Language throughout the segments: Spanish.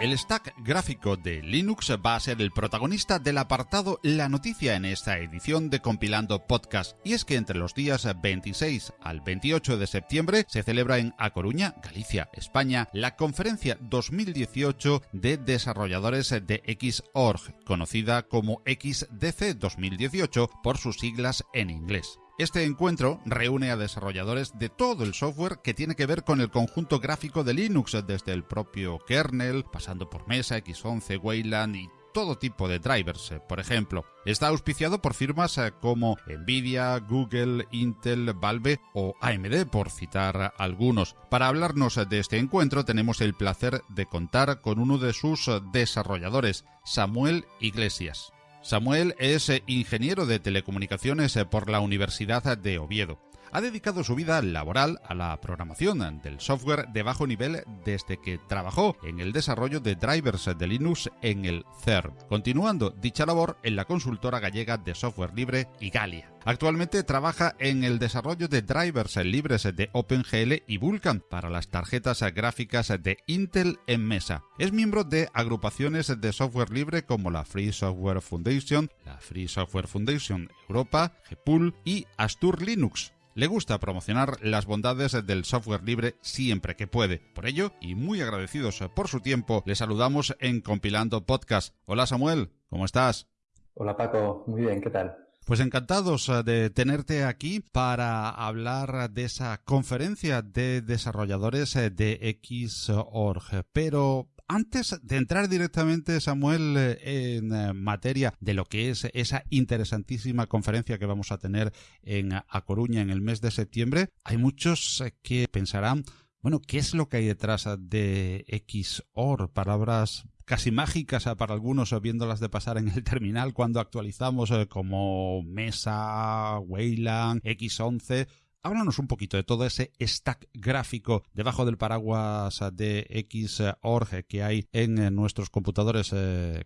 El stack gráfico de Linux va a ser el protagonista del apartado La Noticia en esta edición de Compilando Podcast. Y es que entre los días 26 al 28 de septiembre se celebra en A Coruña, Galicia, España, la conferencia 2018 de desarrolladores de Xorg, conocida como XDC 2018 por sus siglas en inglés. Este encuentro reúne a desarrolladores de todo el software que tiene que ver con el conjunto gráfico de Linux, desde el propio kernel, pasando por Mesa, X11, Wayland y todo tipo de drivers, por ejemplo. Está auspiciado por firmas eh, como Nvidia, Google, Intel, Valve o AMD, por citar algunos. Para hablarnos de este encuentro tenemos el placer de contar con uno de sus desarrolladores, Samuel Iglesias. Samuel es eh, ingeniero de telecomunicaciones eh, por la Universidad de Oviedo. Ha dedicado su vida laboral a la programación del software de bajo nivel desde que trabajó en el desarrollo de drivers de Linux en el CERN, continuando dicha labor en la consultora gallega de software libre Igalia. Actualmente trabaja en el desarrollo de drivers libres de OpenGL y Vulkan para las tarjetas gráficas de Intel en mesa. Es miembro de agrupaciones de software libre como la Free Software Foundation, la Free Software Foundation Europa, GPUL y Astur Linux. Le gusta promocionar las bondades del software libre siempre que puede. Por ello, y muy agradecidos por su tiempo, le saludamos en Compilando Podcast. Hola Samuel, ¿cómo estás? Hola Paco, muy bien, ¿qué tal? Pues encantados eh, de tenerte aquí para hablar de esa conferencia de desarrolladores eh, de Xorg. Pero antes de entrar directamente, Samuel, eh, en materia de lo que es esa interesantísima conferencia que vamos a tener en A Coruña en el mes de septiembre, hay muchos que pensarán, bueno, ¿qué es lo que hay detrás de XOR? Palabras casi mágicas eh, para algunos eh, viéndolas de pasar en el terminal cuando actualizamos eh, como Mesa, Wayland, X11. Háblanos un poquito de todo ese stack gráfico debajo del paraguas de Xorg que hay en nuestros computadores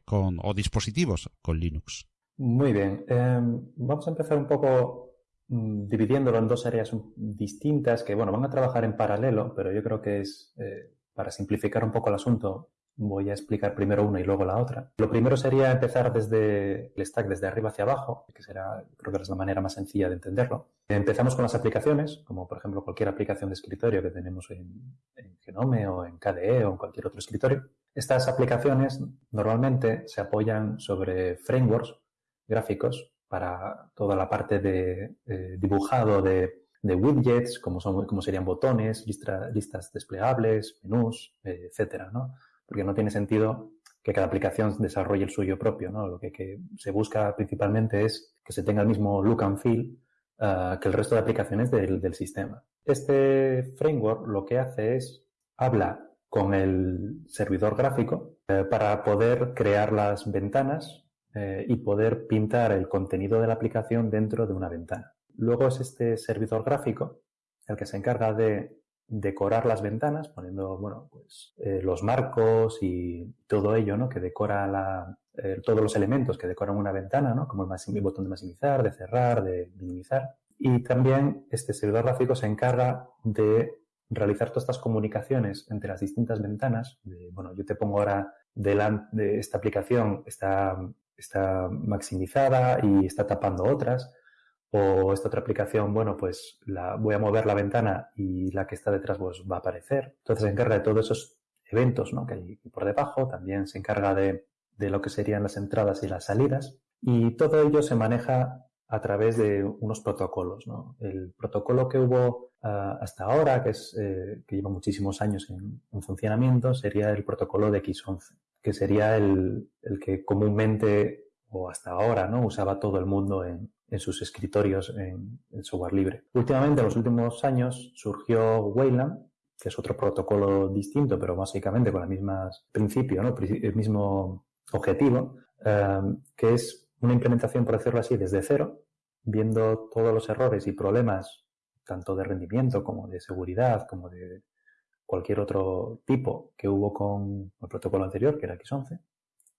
con, o dispositivos con Linux. Muy bien. Em, vamos a empezar un poco mm, dividiéndolo en dos áreas distintas que, bueno, van a trabajar en paralelo, pero yo creo que es, para simplificar un poco el asunto, Voy a explicar primero una y luego la otra. Lo primero sería empezar desde el stack, desde arriba hacia abajo, que será, creo que es la manera más sencilla de entenderlo. Empezamos con las aplicaciones, como por ejemplo cualquier aplicación de escritorio que tenemos en, Genome o en KDE o en cualquier otro escritorio. Estas aplicaciones normalmente se apoyan sobre frameworks gráficos para toda la parte de eh, dibujado de, widgets, como, son, como serían botones, listas desplegables, menús, eh, etcétera, ¿no? Porque no tiene sentido que cada aplicación desarrolle el suyo propio, ¿no? Lo que, se busca principalmente es que se tenga el mismo look and feel uh, que el resto de aplicaciones del, sistema. Este framework lo que hace es habla con el servidor gráfico eh, para poder crear las ventanas eh, y poder pintar el contenido de la aplicación dentro de una ventana. Luego es este servidor gráfico el que se encarga de decorar las ventanas, poniendo, bueno, pues eh, los marcos y todo ello, ¿no? Que decora la, eh, todos los elementos que decoran una ventana, ¿no? Como el, botón de maximizar, de cerrar, de minimizar. Y también este servidor gráfico se encarga de realizar todas estas comunicaciones entre las distintas ventanas. De, bueno, yo te pongo ahora delante de esta aplicación, está, está maximizada y está tapando otras o esta otra aplicación, bueno, pues la, voy a mover la ventana y la que está detrás pues, va a aparecer. Entonces se encarga de todos esos eventos ¿no? que hay por debajo, también se encarga de, de lo que serían las entradas y las salidas y todo ello se maneja a través de unos protocolos. ¿no? El protocolo que hubo uh, hasta ahora, que, es, eh, que lleva muchísimos años en, en, funcionamiento, sería el protocolo de X11, que sería el, el que comúnmente o hasta ahora no usaba todo el mundo en, en sus escritorios en, software libre. Últimamente, en los últimos años, surgió Wayland, que es otro protocolo distinto, pero básicamente con el mismo principio, ¿no? el mismo objetivo, em, que es una implementación, por decirlo así, desde cero, viendo todos los errores y problemas, tanto de rendimiento como de seguridad, como de cualquier otro tipo que hubo con el protocolo anterior, que era X11.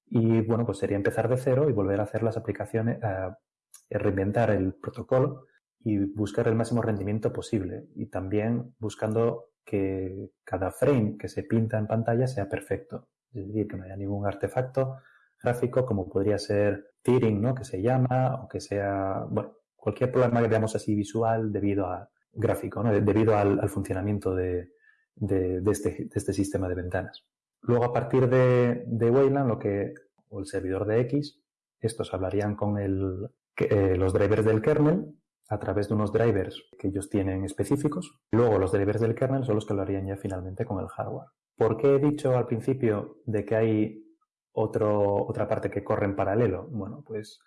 Y bueno, pues sería empezar de cero y volver a hacer las aplicaciones, eh, reinventar el protocolo y buscar el máximo rendimiento posible y también buscando que cada frame que se pinta en pantalla sea perfecto. es decir, que no haya ningún artefacto gráfico como podría ser tearing, ¿no? Que se llama, o que sea, bueno, cualquier problema que veamos así visual debido a gráfico, ¿no? debido al, funcionamiento de, este, de, este, sistema de ventanas. Luego, a partir de, de Wayland, lo que, o el servidor de X, estos hablarían con el, eh, los drivers del kernel a través de unos drivers que ellos tienen específicos. Luego los drivers del kernel son los que lo harían ya finalmente con el hardware. ¿Por qué he dicho al principio de que hay otro, otra parte que corre en paralelo? Bueno, pues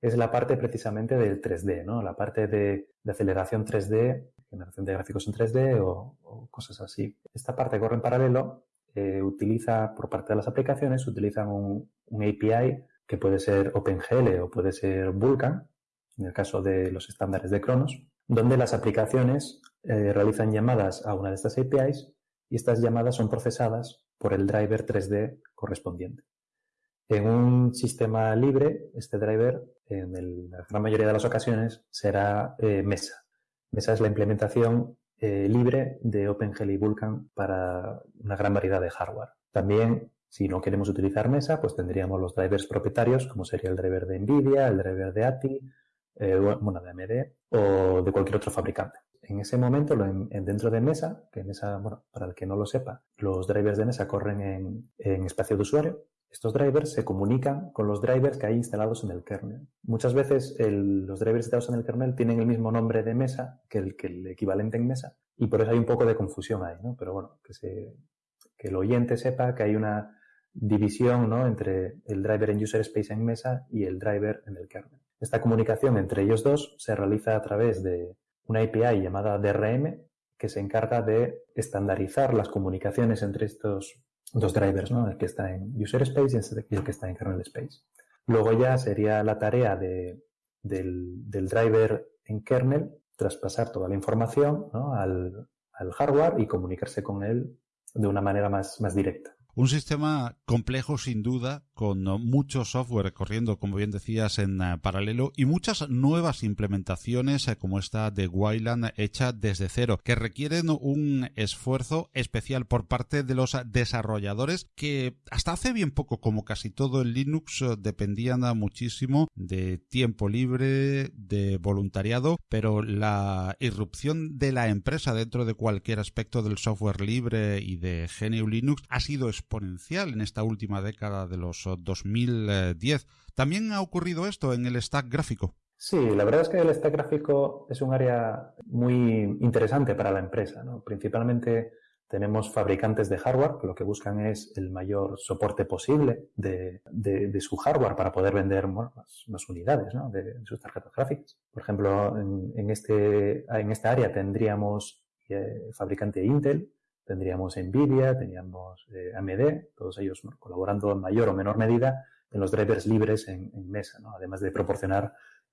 es la parte precisamente del 3D, ¿no? La parte de, aceleración 3D, generación de gráficos en 3D o, cosas así. Esta parte corre en paralelo, eh, utiliza, por parte de las aplicaciones, utilizan un, un API que puede ser OpenGL o puede ser Vulkan, en el caso de los estándares de Cronos, donde las aplicaciones eh, realizan llamadas a una de estas APIs y estas llamadas son procesadas por el driver 3D correspondiente. En un sistema libre, este driver, en la gran mayoría de las ocasiones, será eh, Mesa. Mesa es la implementación eh, libre de OpenGL y Vulkan para una gran variedad de hardware. También si no queremos utilizar Mesa, pues tendríamos los drivers propietarios, como sería el driver de NVIDIA, el driver de ATI, eh, bueno, de AMD o de cualquier otro fabricante. En ese momento, dentro de Mesa, que Mesa, bueno, para el que no lo sepa, los drivers de Mesa corren en, espacio de usuario. Estos drivers se comunican con los drivers que hay instalados en el kernel. Muchas veces los drivers instalados en el kernel tienen el mismo nombre de Mesa que el, que el equivalente en Mesa y por eso hay un poco de confusión ahí, ¿no? Pero bueno, que, se, que el oyente sepa que hay una división ¿no? entre el driver en user space en mesa y el driver en el kernel. Esta comunicación entre ellos dos se realiza a través de una API llamada DRM que se encarga de estandarizar las comunicaciones entre estos dos drivers, ¿no? el que está en user space y el que está en kernel space. Luego ya sería la tarea de, del, del, driver en kernel traspasar toda la información ¿no? al, al, hardware y comunicarse con él de una manera más, más directa. Un sistema complejo sin duda, con mucho software corriendo, como bien decías, en eh, paralelo y muchas nuevas implementaciones eh, como esta de Wayland hecha desde cero, que requieren un esfuerzo especial por parte de los desarrolladores que hasta hace bien poco, como casi todo en Linux, eh, dependían muchísimo de tiempo libre, de voluntariado, pero la irrupción de la empresa dentro de cualquier aspecto del software libre y de GNU Linux ha sido exponencial en esta última década de los 2010. ¿También ha ocurrido esto en el stack gráfico? Sí, la verdad es que el stack gráfico es un área muy interesante para la empresa. Principalmente tenemos fabricantes de hardware que lo que buscan es el mayor soporte posible de, su hardware para poder vender más, unidades de, sus tarjetas gráficas. Por ejemplo, en, este, en esta área tendríamos eh, fabricante Intel, tendríamos Nvidia, teníamos eh, AMD, todos ellos colaborando en mayor o menor medida en los drivers libres en, mesa, además de proporcionar,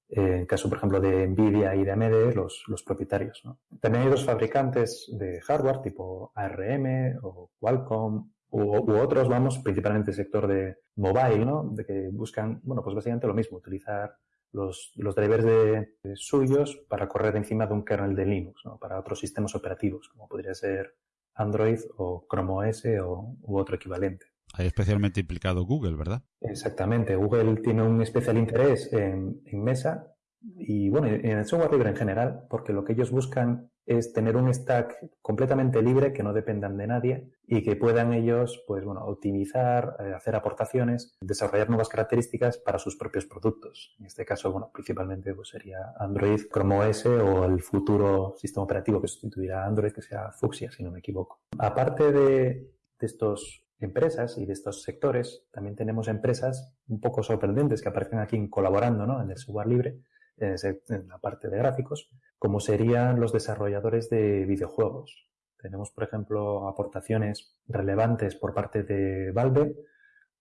eh, en caso por ejemplo de Nvidia y de AMD, los, los propietarios. También hay dos fabricantes de hardware tipo ARM o Qualcomm u, otros, vamos, principalmente el sector de mobile, ¿no? de que buscan, bueno, pues básicamente lo mismo, utilizar los, los drivers de, suyos para correr encima de un kernel de Linux, para otros sistemas operativos, como podría ser Android o Chrome OS o, u otro equivalente. Hay especialmente implicado Google, ¿verdad? Exactamente. Google tiene un especial interés en, en Mesa y bueno, en el software libre en general, porque lo que ellos buscan es tener un stack completamente libre que no dependan de nadie y que puedan ellos, pues bueno, optimizar, eh, hacer aportaciones, desarrollar nuevas características para sus propios productos. En este caso, bueno, principalmente pues sería Android, Chrome OS o el futuro sistema operativo que sustituirá a Android, que sea Fuchsia, si no me equivoco. Aparte de, de estos empresas y de estos sectores, también tenemos empresas un poco sorprendentes que aparecen aquí colaborando ¿no? en el software libre, en la parte de gráficos, como serían los desarrolladores de videojuegos. Tenemos, por ejemplo, aportaciones relevantes por parte de Valve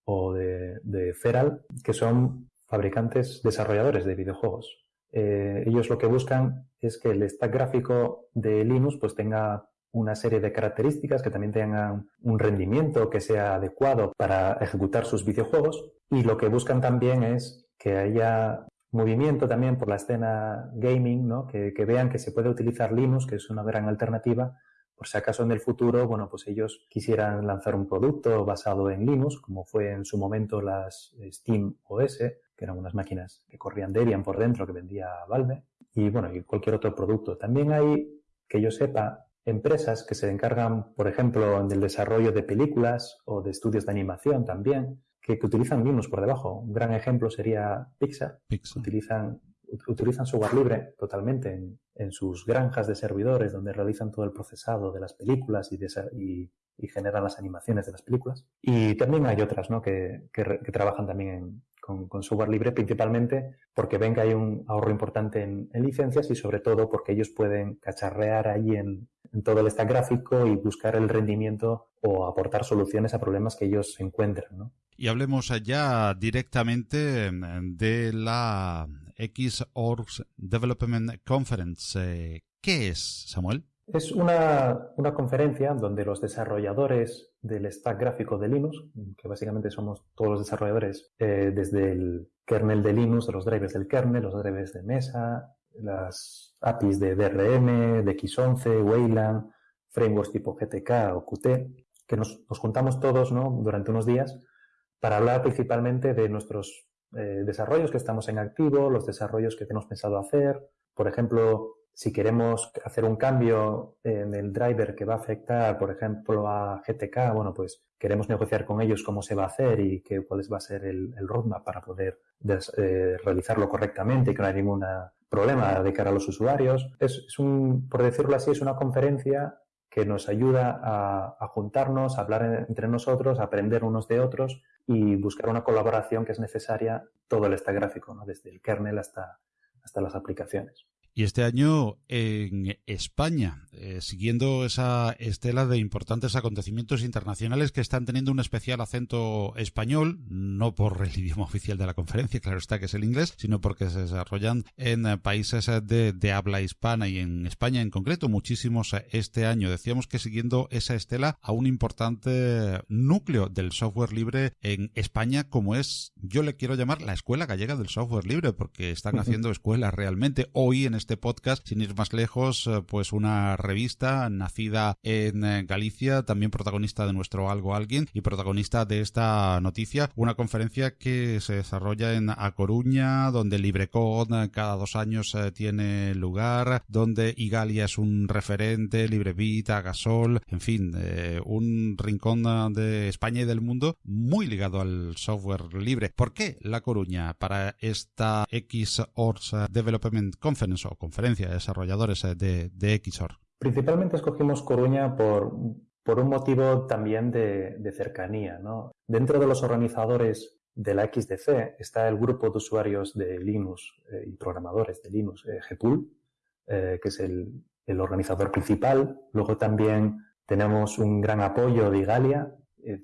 o de, Feral, que son fabricantes desarrolladores de videojuegos. Eh, ellos lo que buscan es que el stack gráfico de Linux pues tenga una serie de características que también tengan un rendimiento que sea adecuado para ejecutar sus videojuegos y lo que buscan también es que haya movimiento también por la escena gaming, ¿no? que, vean que se puede utilizar Linux, que es una gran alternativa, por si acaso en el futuro, bueno, pues ellos quisieran lanzar un producto basado en Linux, como fue en su momento las Steam OS, que eran unas máquinas que corrían Debian por dentro que vendía Valve, y bueno, y cualquier otro producto. También hay, que yo sepa, empresas que se encargan, por ejemplo, del desarrollo de películas o de estudios de animación también, que, utilizan Linux por debajo. Un gran ejemplo sería Pixar. Pixar. Utilizan, utilizan software libre totalmente en, en, sus granjas de servidores donde realizan todo el procesado de las películas y, y, y generan las animaciones de las películas. Y también hay otras ¿no? que, que, que trabajan también en, con, con, software libre, principalmente porque ven que hay un ahorro importante en, en licencias y sobre todo porque ellos pueden cacharrear ahí en, en todo el stack gráfico y buscar el rendimiento o aportar soluciones a problemas que ellos encuentran. ¿no? Y hablemos ya directamente de la Xorgs Development Conference. ¿Qué es, Samuel? Es una, una, conferencia donde los desarrolladores del stack gráfico de Linux, que básicamente somos todos los desarrolladores, eh, desde el kernel de Linux, los drivers del kernel, los drivers de mesa, las APIs de DRM, de X11, Wayland, frameworks tipo GTK o Qt, que nos, nos juntamos todos ¿no? durante unos días para hablar principalmente de nuestros eh, desarrollos que estamos en activo, los desarrollos que tenemos pensado hacer. Por ejemplo, si queremos hacer un cambio en el driver que va a afectar, por ejemplo, a GTK, bueno, pues queremos negociar con ellos cómo se va a hacer y qué, cuál va a ser el, roadmap para poder eh, realizarlo correctamente y que no haya ningún problema de cara a los usuarios. Es, es, un, por decirlo así, es una conferencia que nos ayuda a, juntarnos, a hablar entre nosotros, a aprender unos de otros y buscar una colaboración que es necesaria todo el stack gráfico, ¿no? desde el kernel hasta, hasta las aplicaciones. Y este año en España, eh, siguiendo esa estela de importantes acontecimientos internacionales que están teniendo un especial acento español, no por el idioma oficial de la conferencia, claro está que es el inglés, sino porque se desarrollan en países de, de habla hispana y en España en concreto, muchísimos este año. Decíamos que siguiendo esa estela a un importante núcleo del software libre en España, como es, yo le quiero llamar la Escuela Gallega del Software Libre, porque están haciendo escuelas realmente. Hoy en este podcast, sin ir más lejos, eh, pues una revista nacida en eh, Galicia, también protagonista de nuestro Algo Alguien y protagonista de esta noticia, una conferencia que se desarrolla en A Coruña, donde LibreCon eh, cada dos años tiene lugar, donde Igalia es un referente, LibreVita, Gasol, en fin, un rincón de España y del mundo muy ligado al software libre. ¿Por qué La Coruña para esta Xors Development Conference conferencia de desarrolladores eh, de, XOR? Principalmente escogimos Coruña por, por un motivo también de, de cercanía. ¿no? Dentro de los organizadores de la XDC está el grupo de usuarios de Linux eh, y programadores de Linux, eh, GPool, eh, que es el, el, organizador principal. Luego también tenemos un gran apoyo de Igalia,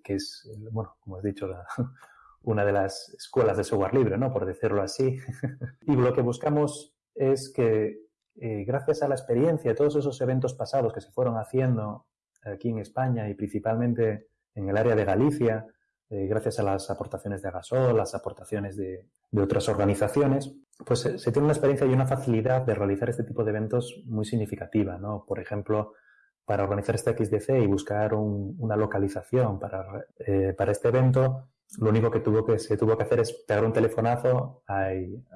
que es, bueno, como has dicho, una de las escuelas de software libre, ¿no? por decirlo así. y lo que buscamos es que eh, gracias a la experiencia de todos esos eventos pasados que se fueron haciendo aquí en España y principalmente en el área de Galicia, eh, gracias a las aportaciones de Agasol, las aportaciones de, otras organizaciones, pues se, tiene una experiencia y una facilidad de realizar este tipo de eventos muy significativa, ¿no? Por ejemplo, para organizar este XDC y buscar un, una localización para, eh, para este evento, lo único que, tuvo que se tuvo que hacer es pegar un telefonazo a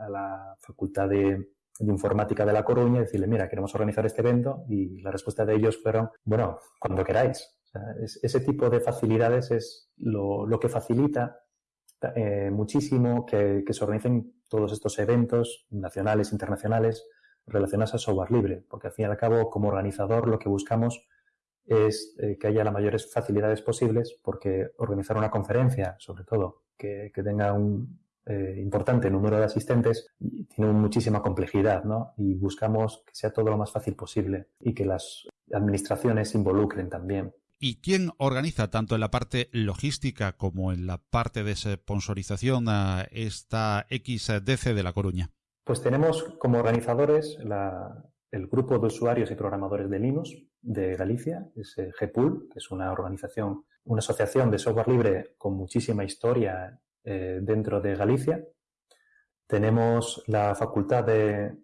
la Facultad de, de informática de La Coruña y decirle, mira, queremos organizar este evento y la respuesta de ellos fueron, bueno, cuando queráis. Ese tipo de facilidades es lo, lo que facilita eh, muchísimo que, que, se organicen todos estos eventos nacionales, internacionales, relacionados a software libre, porque al fin y al cabo, como organizador, lo que buscamos es eh, que haya las mayores facilidades posibles, porque organizar una conferencia, sobre todo, que, que tenga un, eh, importante número de asistentes tiene muchísima complejidad, ¿no? Y buscamos que sea todo lo más fácil posible y que las administraciones se involucren también. ¿Y quién organiza tanto en la parte logística como en la parte de sponsorización a esta XDC de La Coruña? Pues tenemos como organizadores la, el grupo de usuarios y programadores de Linux de Galicia, es GPool, que es una organización, una asociación de software libre con muchísima historia eh, dentro de Galicia. Tenemos la Facultad de,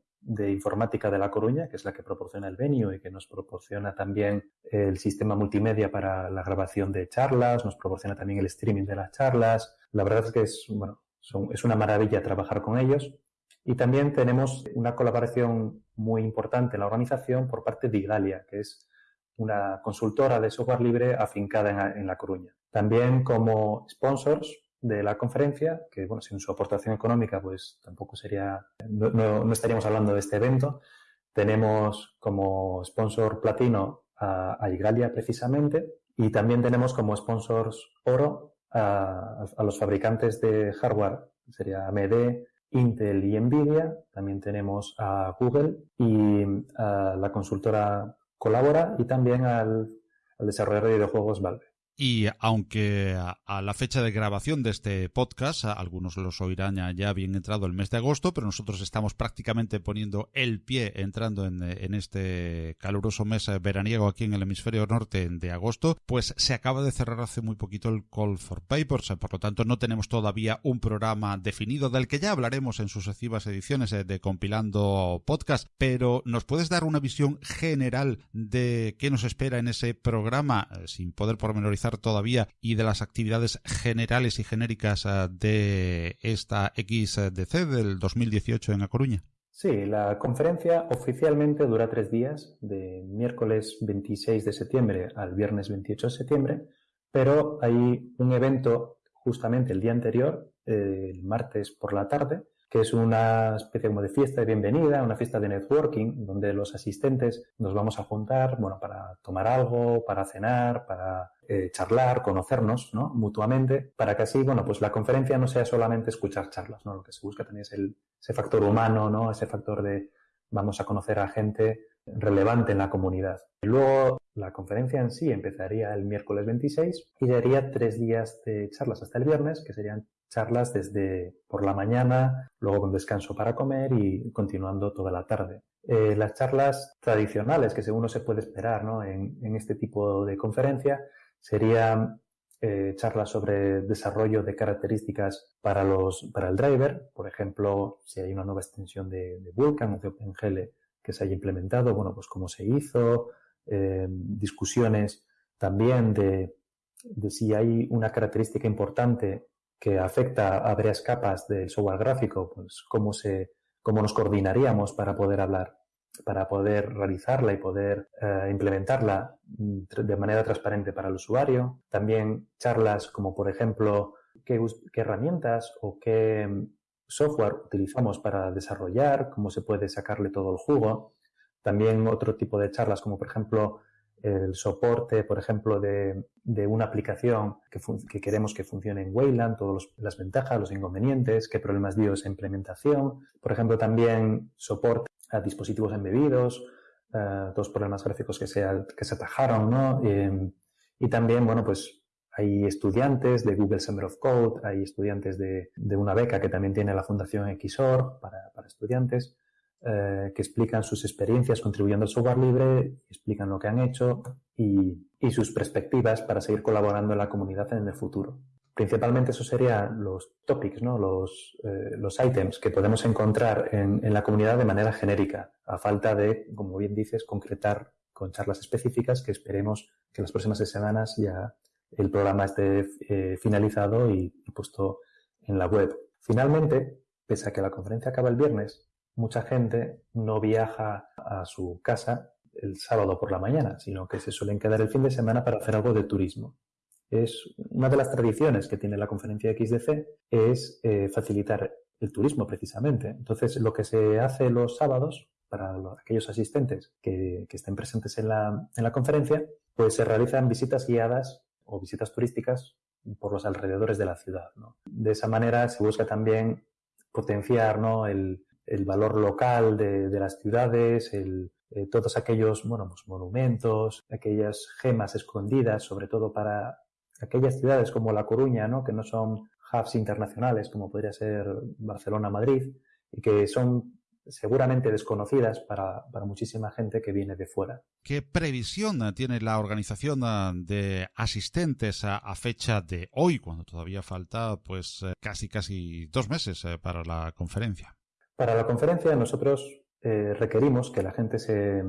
Informática de La Coruña, que es la que proporciona el venue y que nos proporciona también el sistema multimedia para la grabación de charlas, nos proporciona también el streaming de las charlas. La verdad es que es, bueno, es una maravilla trabajar con ellos. Y también tenemos una colaboración muy importante en la organización por parte de Igalia, que es una consultora de software libre afincada en, La Coruña. También como sponsors de la conferencia, que bueno, sin su aportación económica, pues tampoco sería, no, estaríamos hablando de este evento. Tenemos como sponsor platino a, Igalia precisamente y también tenemos como sponsors oro a, a los fabricantes de hardware, sería AMD, Intel y Nvidia. También tenemos a Google y a la consultora Colabora y también al, al desarrollador de videojuegos Valve. Y aunque a la fecha de grabación de este podcast, algunos los oirán ya bien entrado el mes de agosto, pero nosotros estamos prácticamente poniendo el pie entrando en, este caluroso mes veraniego aquí en el hemisferio norte de agosto, pues se acaba de cerrar hace muy poquito el Call for Papers, por lo tanto no tenemos todavía un programa definido del que ya hablaremos en sucesivas ediciones de Compilando Podcast, pero ¿nos puedes dar una visión general de qué nos espera en ese programa eh, sin poder pormenorizar todavía y de las actividades generales y genéricas eh, de esta XDC del 2018 en A Coruña? Sí, la conferencia oficialmente dura tres días, de miércoles 26 de septiembre al viernes 28 de septiembre, pero hay un evento justamente el día anterior, el martes por la tarde, que es una especie como de fiesta de bienvenida, una fiesta de networking, donde los asistentes nos vamos a juntar, bueno, para tomar algo, para cenar, para eh, charlar, conocernos, ¿no? Mutuamente, para que así, bueno, pues la conferencia no sea solamente escuchar charlas, ¿no? Lo que se busca también es el, ese factor humano, ¿no? Ese factor de vamos a conocer a gente relevante en la comunidad. Luego la conferencia en sí empezaría el miércoles 26 y daría tres días de charlas hasta el viernes, que serían charlas desde por la mañana, luego con descanso para comer y continuando toda la tarde. Eh, las charlas tradicionales que según uno se puede esperar ¿no? en, este tipo de conferencia serían eh, charlas sobre desarrollo de características para, los, para el driver, por ejemplo, si hay una nueva extensión de, de Vulkan o de OpenGL que se haya implementado, bueno, pues cómo se hizo, eh, discusiones también de, de si hay una característica importante que afecta a varias capas del software gráfico, pues cómo se, cómo nos coordinaríamos para poder hablar, para poder realizarla y poder eh, implementarla mm, de manera transparente para el usuario. También charlas como, por ejemplo, qué, herramientas o qué mm, software utilizamos para desarrollar, cómo se puede sacarle todo el jugo. También otro tipo de charlas como, por ejemplo, el soporte, por ejemplo, de, de una aplicación que, que, queremos que funcione en Wayland, todas las ventajas, los inconvenientes, qué problemas dio esa implementación. Por ejemplo, también soporte a dispositivos embebidos, uh, los problemas gráficos que se, que se atajaron, ¿no? Eh, y también, bueno, pues hay estudiantes de Google Summer of Code, hay estudiantes de, de una beca que también tiene la Fundación XOR para, para estudiantes. Eh, que explican sus experiencias contribuyendo al software libre, explican lo que han hecho y, sus perspectivas para seguir colaborando en la comunidad en el futuro. Principalmente eso serían los topics, ¿no? los, eh, los items que podemos encontrar en, la comunidad de manera genérica, a falta de, como bien dices, concretar con charlas específicas que esperemos que en las próximas semanas ya el programa esté eh, finalizado y puesto en la web. Finalmente, pese a que la conferencia acaba el viernes, mucha gente no viaja a su casa el sábado por la mañana, sino que se suelen quedar el fin de semana para hacer algo de turismo. Es una de las tradiciones que tiene la conferencia XDC es eh, facilitar el turismo precisamente. Entonces, lo que se hace los sábados para aquellos asistentes que, estén presentes en la, en la conferencia, pues se realizan visitas guiadas o visitas turísticas por los alrededores de la ciudad. De esa manera se busca también potenciar ¿no? el, el valor local de, las ciudades, el, eh, todos aquellos bueno, pues monumentos, aquellas gemas escondidas, sobre todo para aquellas ciudades como La Coruña, ¿no? que no son hubs internacionales como podría ser Barcelona, Madrid, y que son seguramente desconocidas para, para, muchísima gente que viene de fuera. ¿Qué previsión tiene la organización de asistentes a, a, fecha de hoy, cuando todavía falta pues casi casi dos meses eh, para la conferencia? Para la conferencia nosotros requerimos que la gente se,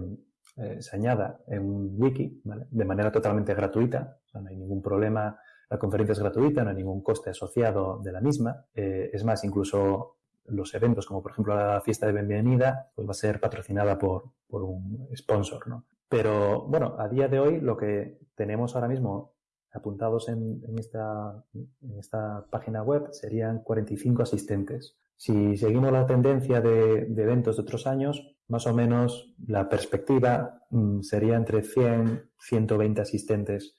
se añada en un wiki de manera totalmente gratuita, no hay ningún problema la conferencia es gratuita, no hay ningún coste asociado de la misma. Eh, es más, incluso los eventos, como por ejemplo la fiesta de bienvenida, pues va a ser patrocinada por, por un sponsor, ¿no? Pero bueno, a día de hoy lo que tenemos ahora mismo apuntados en, esta, en esta página web serían 45 asistentes. Si seguimos la tendencia de, de eventos de otros años, más o menos la perspectiva mm, sería entre 100 120 asistentes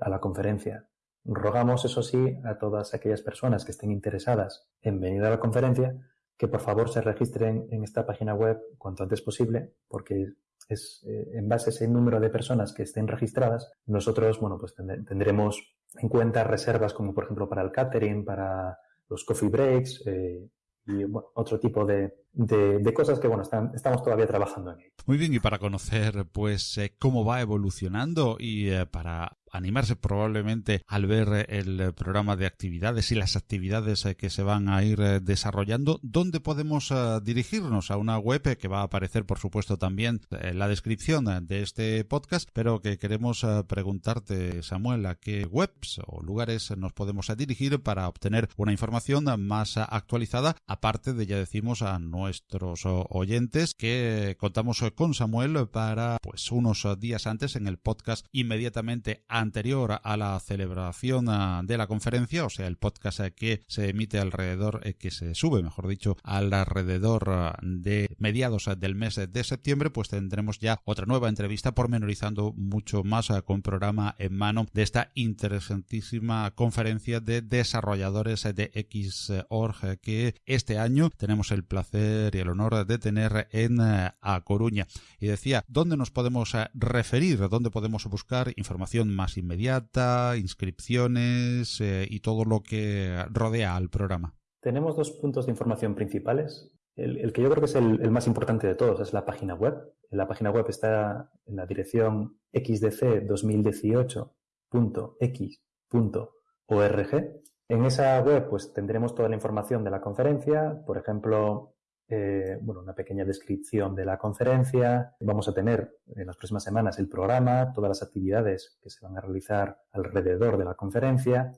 a la conferencia. Rogamos, eso sí, a todas aquellas personas que estén interesadas en venir a la conferencia que por favor se registren en esta página web cuanto antes posible, porque es eh, en base a ese número de personas que estén registradas, nosotros, bueno, pues tendremos en cuenta reservas como por ejemplo para el catering, para los coffee breaks, eh, y otro tipo de, de, cosas que bueno están, estamos todavía trabajando en ello. Muy bien, y para conocer pues eh, cómo va evolucionando y para animarse probablemente al ver el programa de actividades y las actividades eh, que se van a ir eh, desarrollando, ¿dónde podemos eh, dirigirnos? A una web que va a aparecer, por supuesto, también en la descripción de este podcast, pero que queremos preguntarte, Samuel, a qué webs o lugares nos podemos dirigir para obtener una información más actualizada, aparte de, ya decimos, a nuestros oyentes que contamos con Samuel para, pues, unos días antes en el podcast inmediatamente anterior a la celebración ah, de la conferencia, o sea, el podcast eh, que se emite alrededor, eh, que se sube, mejor dicho, alrededor ah, de mediados ah, del mes de septiembre, pues tendremos ya otra nueva entrevista pormenorizando mucho más con programa en mano de esta interesantísima conferencia de desarrolladores de Xorg que este año tenemos el placer y el honor de tener en A Coruña. Y decía, ¿dónde nos podemos referir? ¿Dónde podemos buscar información más inmediata, inscripciones eh, y todo lo que rodea al programa? Tenemos dos puntos de información principales. El, que yo creo que es el, más importante de todos es la página web. La página web está en la dirección xdc2018.x.org. En esa web pues tendremos toda la información de la conferencia, por ejemplo, eh, bueno, una pequeña descripción de la conferencia. Vamos a tener en las próximas semanas el programa, todas las actividades que se van a realizar alrededor de la conferencia,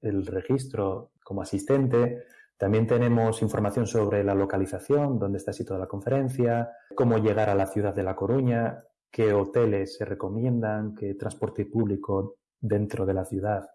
el registro como asistente. También tenemos información sobre la localización, dónde está situada la conferencia, cómo llegar a la ciudad de La Coruña, qué hoteles se recomiendan, qué transporte público dentro de la ciudad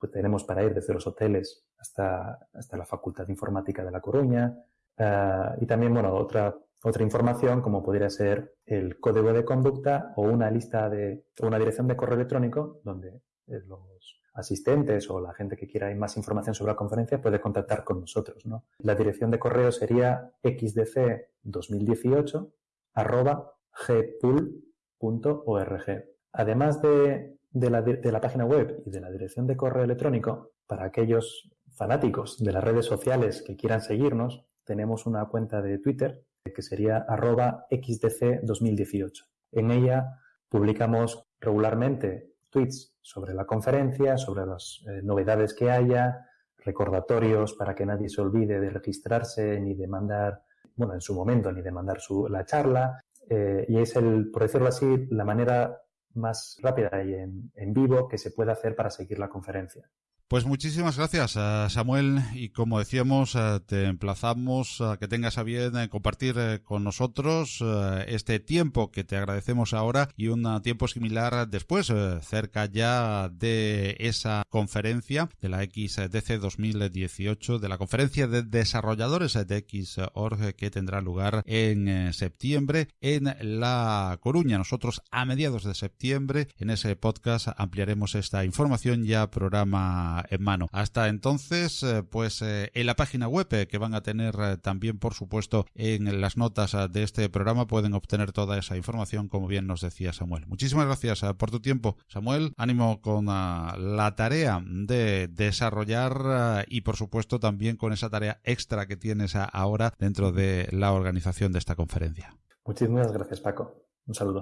pues tenemos para ir desde los hoteles hasta, hasta la Facultad de Informática de La Coruña, Ah, y también, bueno, otra, otra información como podría ser el código de conducta o una lista de, una dirección de correo electrónico donde eh, los asistentes o la gente que quiera más información sobre la conferencia puede contactar con nosotros, ¿no? La dirección de correo sería xdc2018 arroba gpool.org. Además de, de, la, de la página web y de la dirección de correo electrónico, para aquellos fanáticos de las redes sociales que quieran seguirnos, tenemos una cuenta de Twitter que sería arroba xdc2018. En ella publicamos regularmente tweets sobre la conferencia, sobre las eh, novedades que haya, recordatorios para que nadie se olvide de registrarse ni de mandar, bueno, en su momento, ni de mandar su, la charla. Eh, y es el, por decirlo así, la manera más rápida y en, en vivo que se puede hacer para seguir la conferencia. Pues muchísimas gracias, eh, Samuel. Y como decíamos, eh, te emplazamos a que tengas a bien eh, compartir con nosotros este tiempo que te agradecemos ahora y un tiempo similar después, cerca ya de esa conferencia de la XDC 2018, de la conferencia de desarrolladores de Xorg que tendrá lugar en septiembre en La Coruña. Nosotros a mediados de septiembre en ese podcast ampliaremos esta información ya programa en mano. Hasta entonces, eh, pues eh, en la página web eh, que van a tener también, por supuesto, en las notas de este programa pueden obtener toda esa información, como bien nos decía Samuel. Muchísimas gracias por tu tiempo, Samuel. Ánimo con la tarea de desarrollar y, por supuesto, también con esa tarea extra que tienes ahora dentro de la organización de esta conferencia. Muchísimas gracias, Paco. Un saludo.